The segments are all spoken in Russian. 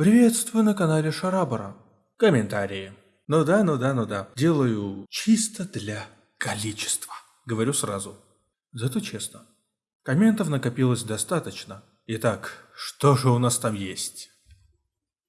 Приветствую на канале Шарабара. Комментарии. Ну да, ну да, ну да. Делаю чисто для количества. Говорю сразу. Зато честно. Комментов накопилось достаточно. Итак, что же у нас там есть?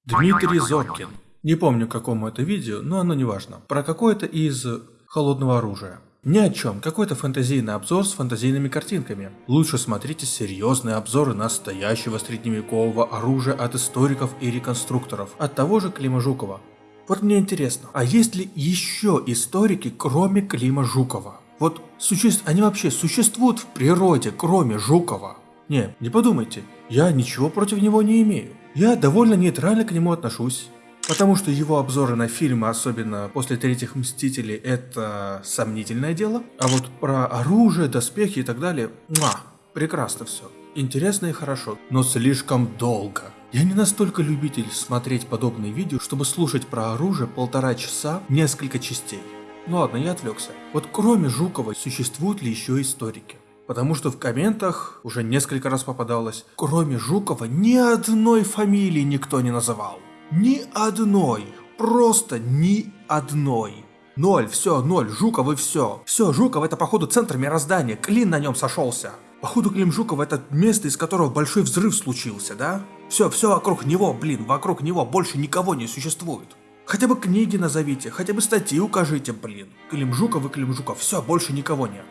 Дмитрий Зоркин. Не помню, какому это видео, но оно не важно. Про какое-то из холодного оружия. Ни о чем, какой-то фэнтезийный обзор с фэнтезийными картинками. Лучше смотрите серьезные обзоры настоящего средневекового оружия от историков и реконструкторов, от того же Клима Жукова. Вот мне интересно, а есть ли еще историки, кроме Клима Жукова? Вот существ... они вообще существуют в природе, кроме Жукова? Не, не подумайте, я ничего против него не имею. Я довольно нейтрально к нему отношусь. Потому что его обзоры на фильмы, особенно после третьих Мстителей, это сомнительное дело. А вот про оружие, доспехи и так далее, муа, прекрасно все. Интересно и хорошо, но слишком долго. Я не настолько любитель смотреть подобные видео, чтобы слушать про оружие полтора часа, несколько частей. Ну ладно, я отвлекся. Вот кроме Жукова, существуют ли еще историки? Потому что в комментах уже несколько раз попадалось, кроме Жукова ни одной фамилии никто не называл. Ни одной. Просто ни одной. Ноль, все, ноль, Жуков и все. Все, Жуков это походу центр мироздания, Клин на нем сошелся. Походу Клим Жуков это место, из которого большой взрыв случился, да? Все, все вокруг него, блин, вокруг него больше никого не существует. Хотя бы книги назовите, хотя бы статьи укажите, блин. Клим Жуков и Клим Жуков, все, больше никого нет.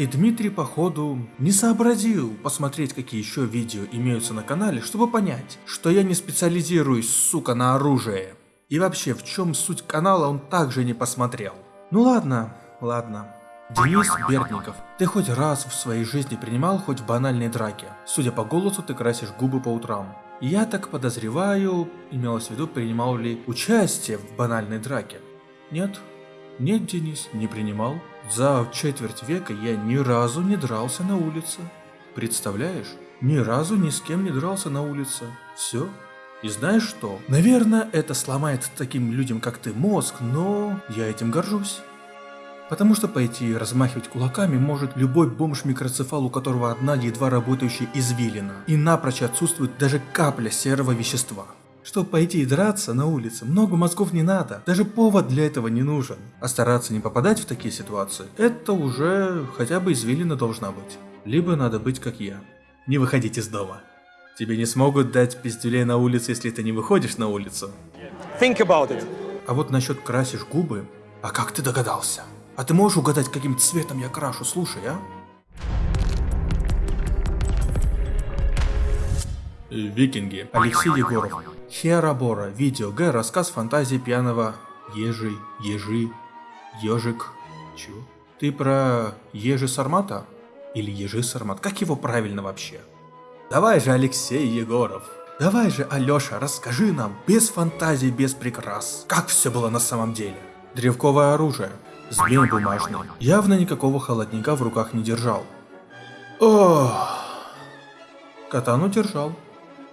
И Дмитрий, походу, не сообразил посмотреть, какие еще видео имеются на канале, чтобы понять, что я не специализируюсь, сука, на оружии. И вообще, в чем суть канала он также не посмотрел. Ну ладно, ладно. Денис Бердников, ты хоть раз в своей жизни принимал хоть в банальной драке? Судя по голосу, ты красишь губы по утрам. Я так подозреваю, имелось в виду, принимал ли участие в банальной драке. Нет? Нет, Денис, не принимал. За четверть века я ни разу не дрался на улице. Представляешь? Ни разу ни с кем не дрался на улице. Все. И знаешь что? Наверное, это сломает таким людям, как ты, мозг, но я этим горжусь. Потому что пойти размахивать кулаками может любой бомж-микроцефал, у которого одна едва работающая извилина, и напрочь отсутствует даже капля серого вещества. Чтобы пойти и драться на улице, много мозгов не надо, даже повод для этого не нужен. А стараться не попадать в такие ситуации, это уже хотя бы извилина должна быть. Либо надо быть как я. Не выходить из дома. Тебе не смогут дать пиздюлей на улице, если ты не выходишь на улицу. Think about it. А вот насчет красишь губы, а как ты догадался? А ты можешь угадать, каким цветом я крашу, слушай, а? Викинги. Алексей Егоров. Херобора. Видео Г. Рассказ фантазии пьяного Ежи, Ежи, Ежик. Чего? Ты про Ежи Сармата? Или Ежи Сармат? Как его правильно вообще? Давай же, Алексей Егоров. Давай же, Алёша, расскажи нам, без фантазий, без прикрас, как все было на самом деле. Древковое оружие, змей бумажный, явно никакого холодника в руках не держал. Ох, катану держал.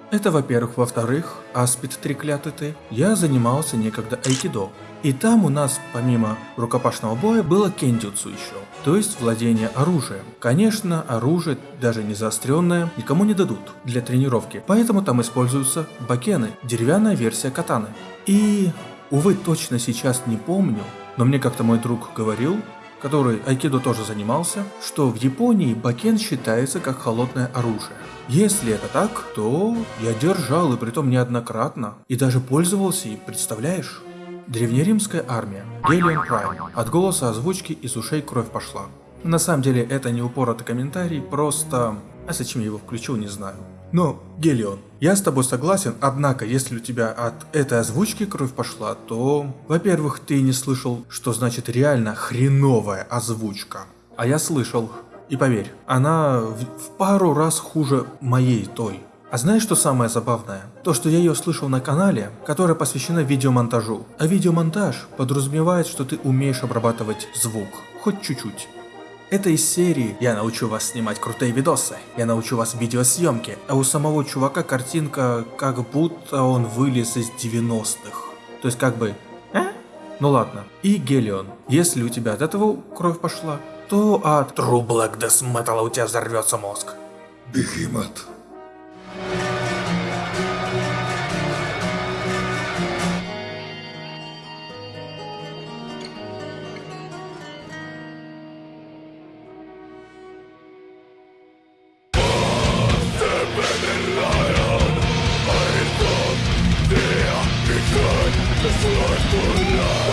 Это во-первых. Во-вторых, аспид треклятый ты, я занимался некогда айкидо. И там у нас, помимо рукопашного боя, было кендюцу еще, то есть владение оружием. Конечно, оружие, даже не заостренное, никому не дадут для тренировки, поэтому там используются бакены, деревянная версия катаны. И, увы, точно сейчас не помню, но мне как-то мой друг говорил, который айкидо тоже занимался, что в Японии бакен считается как холодное оружие. Если это так, то я держал, и притом неоднократно, и даже пользовался им, представляешь? Древнеримская армия, Гелион Прайм, от голоса озвучки из ушей кровь пошла. На самом деле это не упоротый комментарий, просто... А зачем я его включил, не знаю. Но, Гелион, я с тобой согласен, однако, если у тебя от этой озвучки кровь пошла, то, во-первых, ты не слышал, что значит реально хреновая озвучка. А я слышал. И поверь, она в, в пару раз хуже моей той. А знаешь, что самое забавное? То, что я ее слышал на канале, которая посвящена видеомонтажу. А видеомонтаж подразумевает, что ты умеешь обрабатывать звук. Хоть чуть-чуть. Это из серии «Я научу вас снимать крутые видосы», «Я научу вас видеосъемке», а у самого чувака картинка как будто он вылез из 90-х. То есть как бы «А?» Ну ладно. И Гелион. Если у тебя от этого кровь пошла, то от True Black Death у тебя взорвется мозг. Бегемот.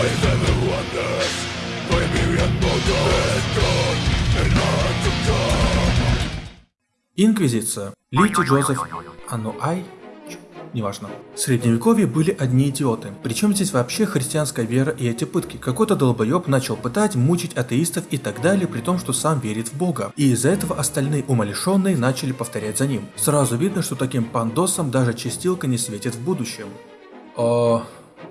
With every Инквизиция. Лити Джозеф Ануай? Неважно. В средневековье были одни идиоты. Причем здесь вообще христианская вера и эти пытки. Какой-то долбоеб начал пытать, мучить атеистов и так далее, при том, что сам верит в Бога. И из-за этого остальные умалишенные начали повторять за ним. Сразу видно, что таким пандосам даже чистилка не светит в будущем. О,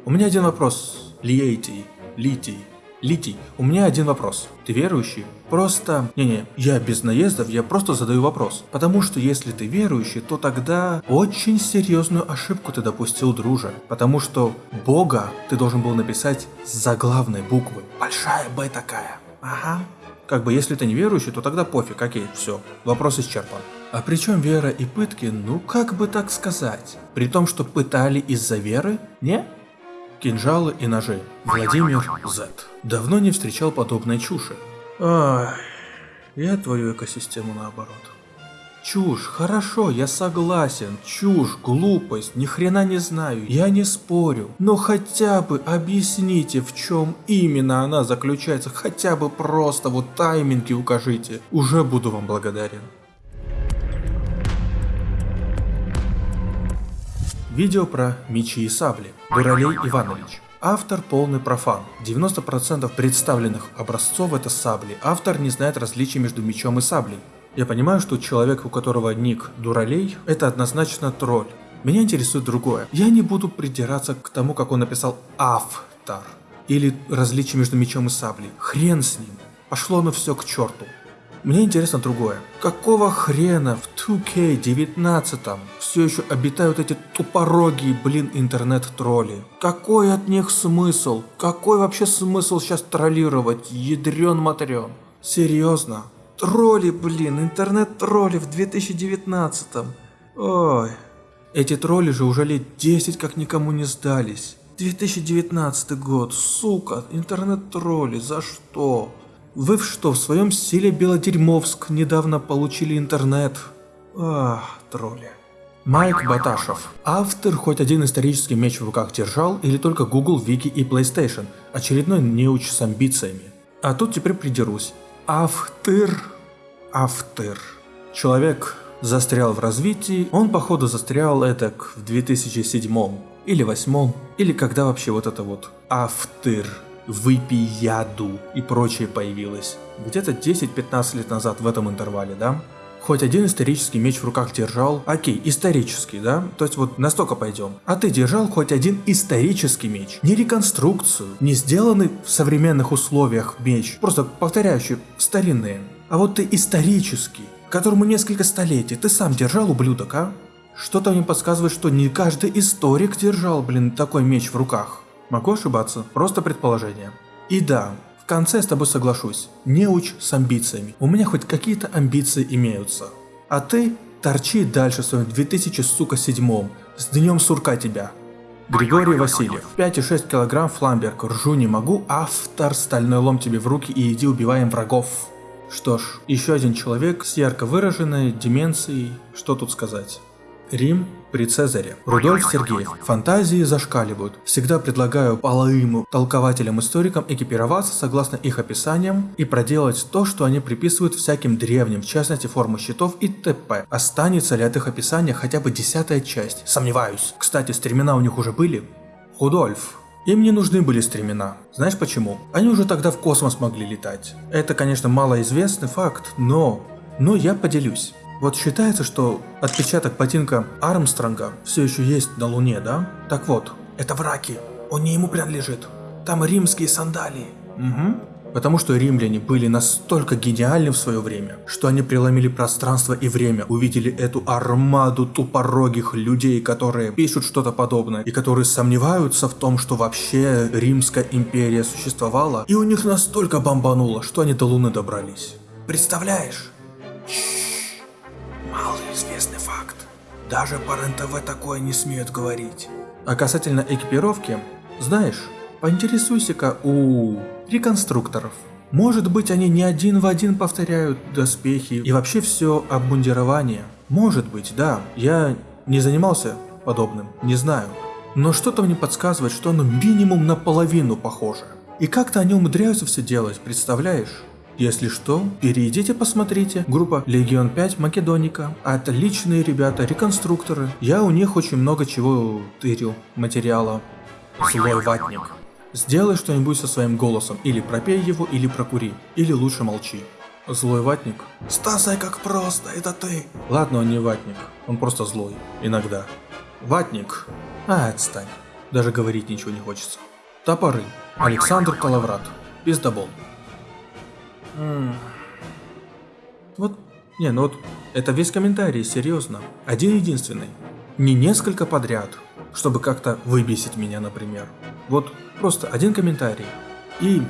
у меня один вопрос. Лиейтий. Литий. Литий, у меня один вопрос. Ты верующий? Просто... Не-не, я без наездов, я просто задаю вопрос. Потому что если ты верующий, то тогда очень серьезную ошибку ты допустил, друже. Потому что Бога ты должен был написать с заглавной буквы. Большая Б такая. Ага. Как бы если ты не верующий, то тогда пофиг, окей, все, вопрос исчерпан. А при чем вера и пытки, ну как бы так сказать? При том, что пытали из-за веры? Не? Кинжалы и ножи. Владимир Z. Давно не встречал подобной чуши. Ай, я твою экосистему наоборот. Чушь, хорошо, я согласен. Чушь, глупость, ни хрена не знаю, я не спорю. Но хотя бы объясните, в чем именно она заключается. Хотя бы просто вот тайминги укажите. Уже буду вам благодарен. Видео про мечи и сабли. Дуралей Иванович. Автор полный профан. 90% представленных образцов это сабли. Автор не знает различий между мечом и саблей. Я понимаю, что человек, у которого ник Дуралей, это однозначно тролль. Меня интересует другое. Я не буду придираться к тому, как он написал автор. Или различие между мечом и саблей. Хрен с ним. Пошло оно все к черту. Мне интересно другое. Какого хрена в 2K19 все еще обитают эти тупорогие, блин, интернет-тролли? Какой от них смысл? Какой вообще смысл сейчас троллировать? Ядрен-матрен. Серьезно? Тролли, блин, интернет-тролли в 2019 Ой. Эти тролли же уже лет 10 как никому не сдались. 2019 год, сука, интернет-тролли, за что? Вы что, в своем стиле Белодерьмовск недавно получили интернет? Ах, тролли. Майк Баташев. Автор хоть один исторический меч в руках держал или только Google, Wiki и PlayStation? Очередной неуч с амбициями. А тут теперь придерусь. Автор. Автор. Человек застрял в развитии, он походу застрял это в 2007 или 2008, или когда вообще вот это вот автор выпей яду и прочее появилось. Где-то 10-15 лет назад в этом интервале, да? Хоть один исторический меч в руках держал. Окей, исторический, да? То есть вот настолько пойдем. А ты держал хоть один исторический меч. Не реконструкцию, не сделанный в современных условиях меч, просто повторяющий старинные. А вот ты исторический, которому несколько столетий, ты сам держал, ублюдок, а? Что-то мне подсказывает, что не каждый историк держал, блин, такой меч в руках. Могу ошибаться, просто предположение. И да, конце с тобой соглашусь. Не уч с амбициями. У меня хоть какие-то амбиции имеются. А ты торчи дальше в своем 2007 с днем сурка тебя. Григорий Васильев. 5,6 килограмм фламберг. Ржу не могу. Автор стальной лом тебе в руки и иди убиваем врагов. Что ж, еще один человек с ярко выраженной деменцией. Что тут сказать? Рим при Цезаре. Рудольф Сергеев. Фантазии зашкаливают. Всегда предлагаю половым толкователям-историкам экипироваться согласно их описаниям и проделать то, что они приписывают всяким древним, в частности форму щитов и т.п. Останется ли от их описания хотя бы десятая часть? Сомневаюсь. Кстати, стремена у них уже были? Рудольф. Им не нужны были стремена. Знаешь почему? Они уже тогда в космос могли летать. Это, конечно, малоизвестный факт, но... Но я поделюсь. Вот считается, что отпечаток ботинка Армстронга все еще есть на Луне, да? Так вот, это враки. Он не ему принадлежит. Там римские сандалии. Угу. Потому что римляне были настолько гениальны в свое время, что они преломили пространство и время, увидели эту армаду тупорогих людей, которые пишут что-то подобное, и которые сомневаются в том, что вообще Римская империя существовала, и у них настолько бомбануло, что они до Луны добрались. Представляешь? Малоизвестный факт. Даже по РЕН-ТВ такое не смеют говорить. А касательно экипировки, знаешь, поинтересуйся-ка у реконструкторов. Может быть они не один в один повторяют доспехи и вообще все обмундирование. Может быть, да. Я не занимался подобным, не знаю. но что-то мне подсказывает, что оно минимум наполовину похоже. И как-то они умудряются все делать, представляешь? Если что, перейдите посмотрите. Группа Легион 5 Македоника. Отличные ребята, реконструкторы. Я у них очень много чего тырил, материала. Злой ватник. Сделай что-нибудь со своим голосом. Или пропей его, или прокури. Или лучше молчи. Злой ватник. Стасай, как просто, это ты. Ладно, он не ватник. Он просто злой. Иногда. Ватник. А, отстань. Даже говорить ничего не хочется. Топоры. Александр Калаврат. Пиздобол. Вот, не, ну вот, это весь комментарий, серьезно. Один единственный. Не несколько подряд, чтобы как-то выбесить меня, например. Вот, просто один комментарий. И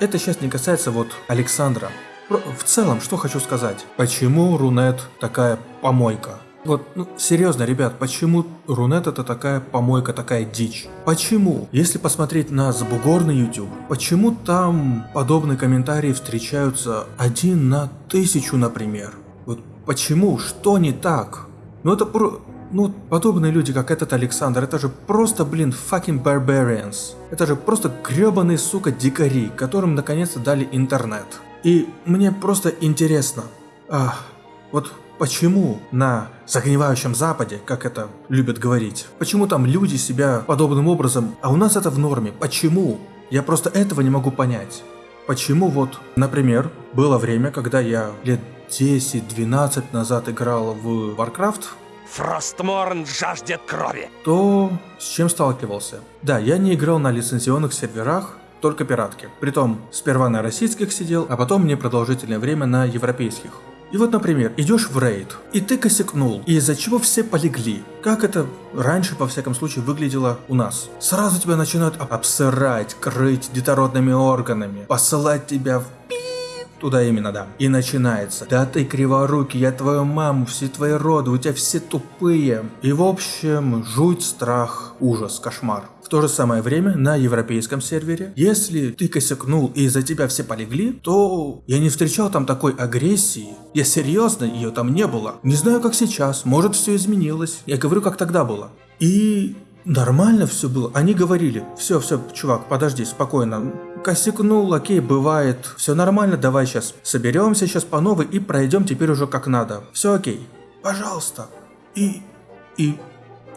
это сейчас не касается вот Александра. В целом, что хочу сказать. Почему Рунет такая помойка? Вот, ну, серьезно, ребят, почему Рунет это такая помойка, такая дичь? Почему? Если посмотреть на забугорный YouTube, почему там подобные комментарии встречаются один на тысячу, например? Вот почему? Что не так? Ну это про... Ну, подобные люди, как этот Александр, это же просто, блин, fucking barbarians. Это же просто гребаные, сука, дикари, которым наконец-то дали интернет. И мне просто интересно, ах, вот Почему на загнивающем Западе, как это любят говорить, почему там люди себя подобным образом, а у нас это в норме? Почему? Я просто этого не могу понять. Почему вот, например, было время, когда я лет 10-12 назад играл в Warcraft, Фростморн жаждет крови. То с чем сталкивался? Да, я не играл на лицензионных серверах, только пиратки. Притом, сперва на российских сидел, а потом мне продолжительное время на европейских. И вот, например, идешь в рейд, и ты косякнул, и из-за чего все полегли. Как это раньше, по всяком случае, выглядело у нас. Сразу тебя начинают обсырать, крыть детородными органами, посылать тебя в Туда именно, да. И начинается. Да ты криворукий, я твою маму, все твои роды, у тебя все тупые. И в общем, жуть, страх, ужас, кошмар. В то же самое время на европейском сервере, если ты косякнул и из-за тебя все полегли, то я не встречал там такой агрессии. Я серьезно, ее там не было. Не знаю как сейчас, может все изменилось. Я говорю как тогда было. И нормально все было. Они говорили, все, все, чувак, подожди, спокойно. Косякнул, окей, бывает. Все нормально, давай сейчас соберемся сейчас по новой и пройдем теперь уже как надо. Все окей. Пожалуйста. И... и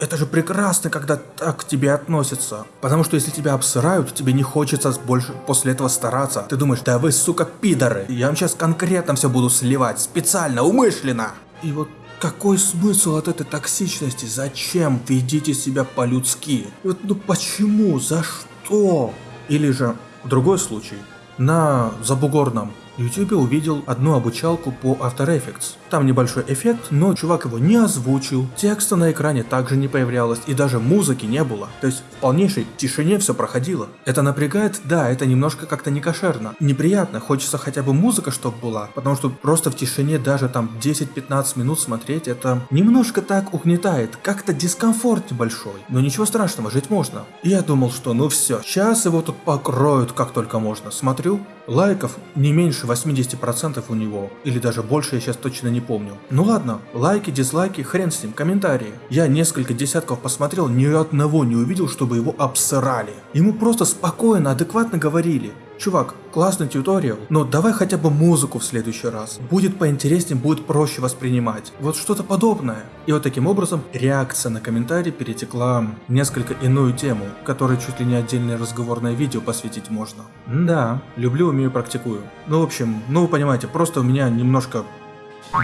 это же прекрасно, когда так к тебе относятся. Потому что если тебя обсырают, тебе не хочется больше после этого стараться. Ты думаешь, да вы, сука, пидоры. Я вам сейчас конкретно все буду сливать. Специально, умышленно. И вот какой смысл от этой токсичности? Зачем ведите себя по-людски? Вот, ну почему? За что? Или же, другой случай. На забугорном YouTube увидел одну обучалку по After Effects. Там небольшой эффект, но чувак его не озвучил, текста на экране также не появлялось и даже музыки не было. То есть в полнейшей тишине все проходило. Это напрягает? Да, это немножко как-то не кошерно. Неприятно, хочется хотя бы музыка чтобы была, потому что просто в тишине даже там 10-15 минут смотреть, это немножко так угнетает, как-то дискомфорт небольшой. Но ничего страшного, жить можно. И я думал, что ну все, сейчас его тут покроют как только можно. Смотрю, лайков не меньше 80% у него, или даже больше, я сейчас точно не помню. Ну ладно, лайки, дизлайки, хрен с ним, комментарии. Я несколько десятков посмотрел, ни одного не увидел, чтобы его обсырали. Ему просто спокойно, адекватно говорили. Чувак, классный тьюториал, но давай хотя бы музыку в следующий раз. Будет поинтереснее, будет проще воспринимать. Вот что-то подобное. И вот таким образом реакция на комментарий перетекла в несколько иную тему, которой чуть ли не отдельное разговорное видео посвятить можно. да, люблю, умею, практикую. Ну в общем, ну вы понимаете, просто у меня немножко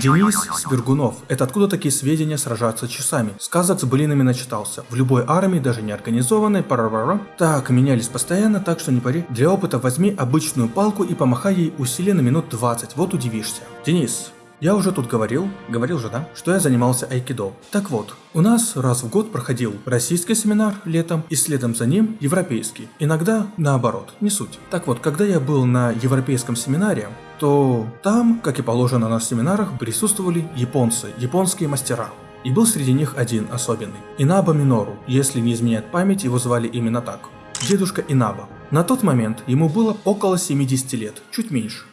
Денис Свергунов. Это откуда такие сведения сражаться часами? Сказок с блинами начитался. В любой армии, даже не организованной, парарара. Так, менялись постоянно, так что не пари. Для опыта возьми обычную палку и помахай ей усилие на минут 20, вот удивишься. Денис, я уже тут говорил, говорил же, да, что я занимался айкидо. Так вот, у нас раз в год проходил российский семинар летом и следом за ним европейский. Иногда наоборот, не суть. Так вот, когда я был на европейском семинаре, то там, как и положено на семинарах, присутствовали японцы, японские мастера. И был среди них один особенный. Инаба Минору, если не изменяет память, его звали именно так. Дедушка Инаба. На тот момент ему было около 70 лет, чуть меньше.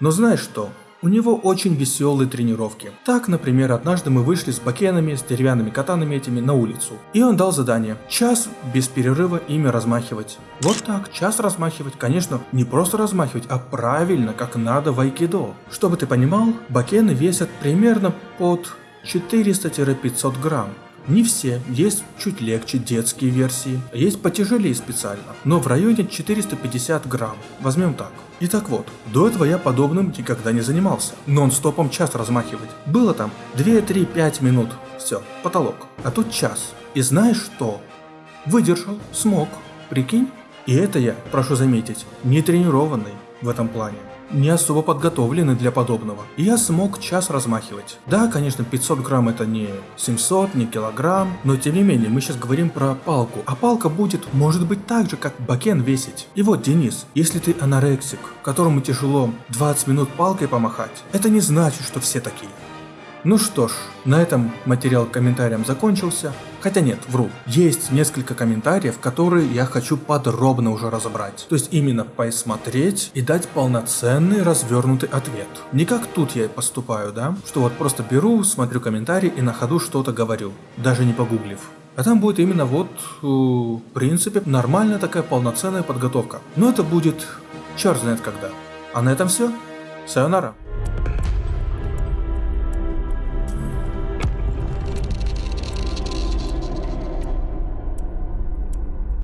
Но знаешь что? У него очень веселые тренировки. Так, например, однажды мы вышли с бакенами, с деревянными катанами этими на улицу. И он дал задание. Час без перерыва ими размахивать. Вот так, час размахивать. Конечно, не просто размахивать, а правильно, как надо в айкидо. Чтобы ты понимал, бакены весят примерно под 400-500 грамм. Не все, есть чуть легче детские версии, есть потяжелее специально, но в районе 450 грамм, возьмем так. И так вот, до этого я подобным никогда не занимался, нон-стопом час размахивать. Было там 2, 3, 5 минут, все, потолок. А тут час. И знаешь что? Выдержал, смог, прикинь? И это я, прошу заметить, не тренированный в этом плане не особо подготовлены для подобного. И я смог час размахивать. Да, конечно, 500 грамм это не 700, не килограмм, но тем не менее, мы сейчас говорим про палку. А палка будет, может быть, так же, как бакен весить. И вот, Денис, если ты анорексик, которому тяжело 20 минут палкой помахать, это не значит, что все такие. Ну что ж, на этом материал комментариям закончился. Хотя нет, вру. Есть несколько комментариев, которые я хочу подробно уже разобрать. То есть именно посмотреть и дать полноценный развернутый ответ. Не как тут я поступаю, да? Что вот просто беру, смотрю комментарии и на ходу что-то говорю, даже не погуглив. А там будет именно вот, в принципе, нормальная такая полноценная подготовка. Но это будет черт знает когда. А на этом все. Сайонара.